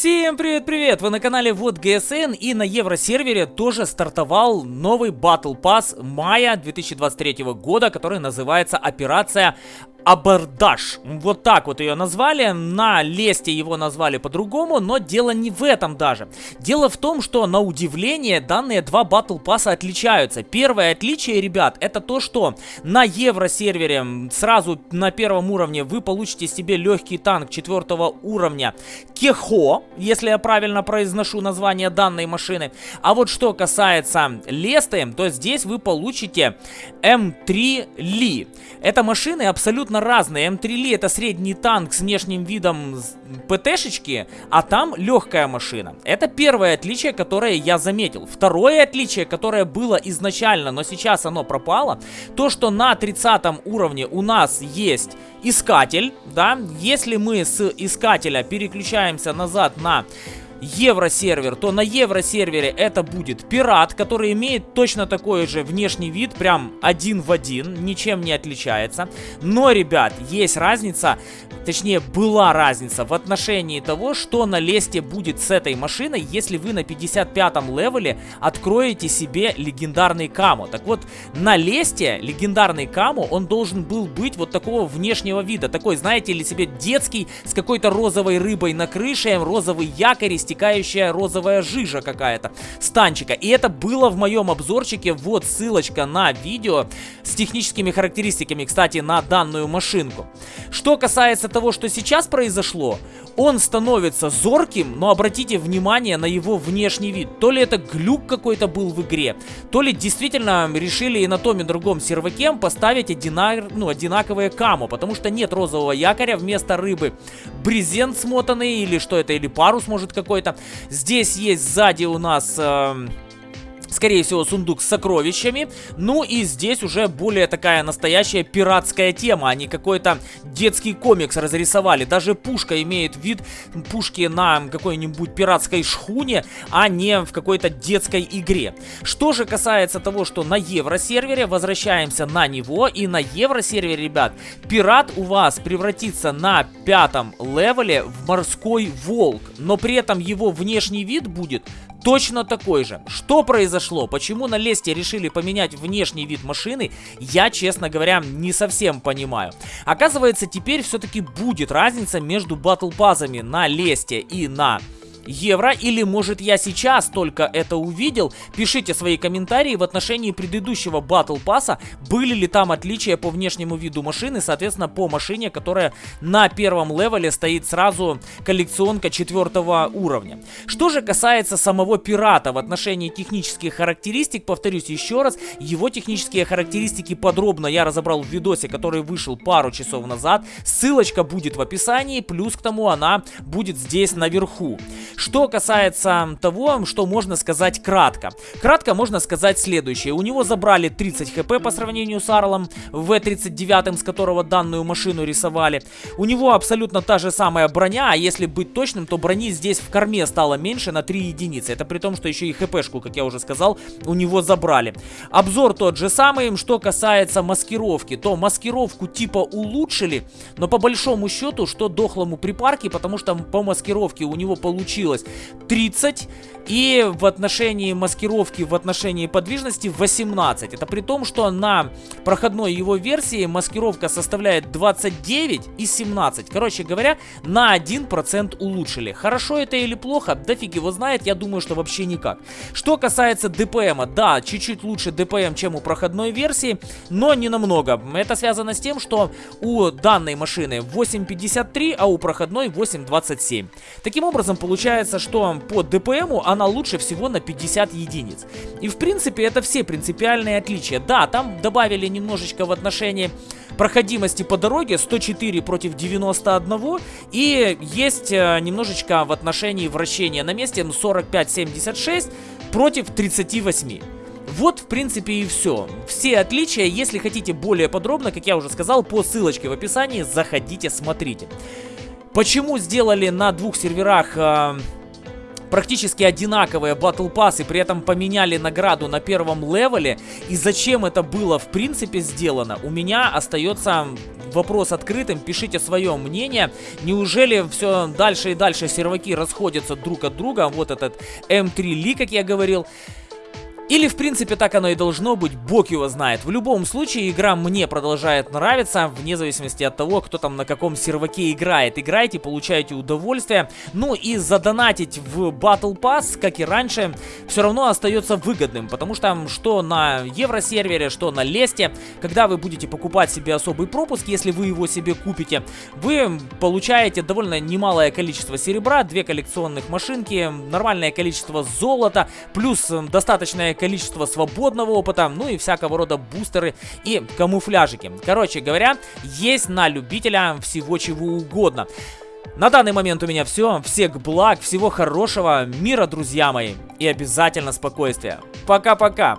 Всем привет-привет! Вы на канале Вот ГСН и на Евросервере тоже стартовал новый Battle Pass мая 2023 года, который называется Операция Абордаж. Вот так вот ее назвали. На лесте его назвали по-другому, но дело не в этом даже. Дело в том, что на удивление данные два батл пасса отличаются. Первое отличие, ребят, это то, что на евросервере сразу на первом уровне вы получите себе легкий танк четвертого уровня Кехо, если я правильно произношу название данной машины. А вот что касается лесты, то здесь вы получите М3 Ли. Это машины абсолютно абсолютно разные. М3 Ли это средний танк с внешним видом ПТшечки, а там легкая машина. Это первое отличие, которое я заметил. Второе отличие, которое было изначально, но сейчас оно пропало, то, что на 30 уровне у нас есть искатель, да, если мы с искателя переключаемся назад на евросервер, то на евросервере это будет пират, который имеет точно такой же внешний вид, прям один в один, ничем не отличается. Но, ребят, есть разница, точнее была разница в отношении того, что на лесте будет с этой машиной, если вы на 55-м левеле откроете себе легендарный каму. Так вот, на лесте легендарный каму, он должен был быть вот такого внешнего вида, такой, знаете ли, себе детский, с какой-то розовой рыбой на крыше, розовый якорь, стекающая розовая жижа какая-то с танчика. И это было в моем обзорчике, вот ссылочка на видео с техническими характеристиками, кстати, на данную машинку. Что касается того, что сейчас произошло, он становится зорким, но обратите внимание на его внешний вид. То ли это глюк какой-то был в игре, то ли действительно решили и на том и другом серваке поставить одина... ну, одинаковые каму, потому что нет розового якоря, вместо рыбы брезент смотанный, или что это, или парус может какой-то. Здесь есть сзади у нас... Э скорее всего, сундук с сокровищами. Ну и здесь уже более такая настоящая пиратская тема, а не какой-то детский комикс разрисовали. Даже пушка имеет вид пушки на какой-нибудь пиратской шхуне, а не в какой-то детской игре. Что же касается того, что на евросервере, возвращаемся на него, и на евросервере, ребят, пират у вас превратится на пятом левеле в морской волк, но при этом его внешний вид будет точно такой же. Что произошло? Почему на Лесте решили поменять внешний вид машины? Я, честно говоря, не совсем понимаю. Оказывается, теперь все-таки будет разница между батл пазами на Лесте и на евро, или может я сейчас только это увидел, пишите свои комментарии в отношении предыдущего Battle Pass, были ли там отличия по внешнему виду машины, соответственно по машине, которая на первом левеле стоит сразу коллекционка четвертого уровня. Что же касается самого пирата в отношении технических характеристик, повторюсь еще раз, его технические характеристики подробно я разобрал в видосе, который вышел пару часов назад, ссылочка будет в описании, плюс к тому она будет здесь наверху. Что касается того, что можно сказать кратко. Кратко можно сказать следующее. У него забрали 30 хп по сравнению с Арлом В-39, с которого данную машину рисовали. У него абсолютно та же самая броня, а если быть точным, то брони здесь в корме стало меньше на 3 единицы. Это при том, что еще и хпшку, как я уже сказал, у него забрали. Обзор тот же самый. Что касается маскировки, то маскировку типа улучшили, но по большому счету, что дохлому припарке, потому что по маскировке у него получилось получилось 30. И в отношении маскировки, в отношении подвижности 18. Это при том, что на проходной его версии маскировка составляет 29 и 17. Короче говоря, на 1% улучшили. Хорошо это или плохо? Да фиг его знает, я думаю, что вообще никак. Что касается ДПМа, да, чуть-чуть лучше ДПМ, чем у проходной версии, но не намного. Это связано с тем, что у данной машины 8.53, а у проходной 8.27. Таким образом, получается, что по ДПМу она лучше всего на 50 единиц. И в принципе это все принципиальные отличия. Да, там добавили немножечко в отношении проходимости по дороге 104 против 91 и есть э, немножечко в отношении вращения на месте 45-76 против 38. Вот, в принципе, и все. Все отличия, если хотите более подробно, как я уже сказал, по ссылочке в описании, заходите, смотрите. Почему сделали на двух серверах... Э практически одинаковые Battle Pass при этом поменяли награду на первом левеле. И зачем это было в принципе сделано, у меня остается вопрос открытым, пишите свое мнение. Неужели все дальше и дальше серваки расходятся друг от друга? Вот этот M3 Li, как я говорил. Или, в принципе, так оно и должно быть, бог его знает. В любом случае, игра мне продолжает нравиться, вне зависимости от того, кто там на каком серваке играет. Играйте, получаете удовольствие. Ну и задонатить в Battle Pass, как и раньше, все равно остается выгодным. Потому что что на Евросервере, что на Лесте, когда вы будете покупать себе особый пропуск, если вы его себе купите, вы получаете довольно немалое количество серебра, две коллекционных машинки, нормальное количество золота, плюс достаточное количество свободного опыта, ну и всякого рода бустеры и камуфляжики. Короче говоря, есть на любителя всего чего угодно. На данный момент у меня все. Всех благ, всего хорошего, мира, друзья мои. И обязательно спокойствия. Пока-пока.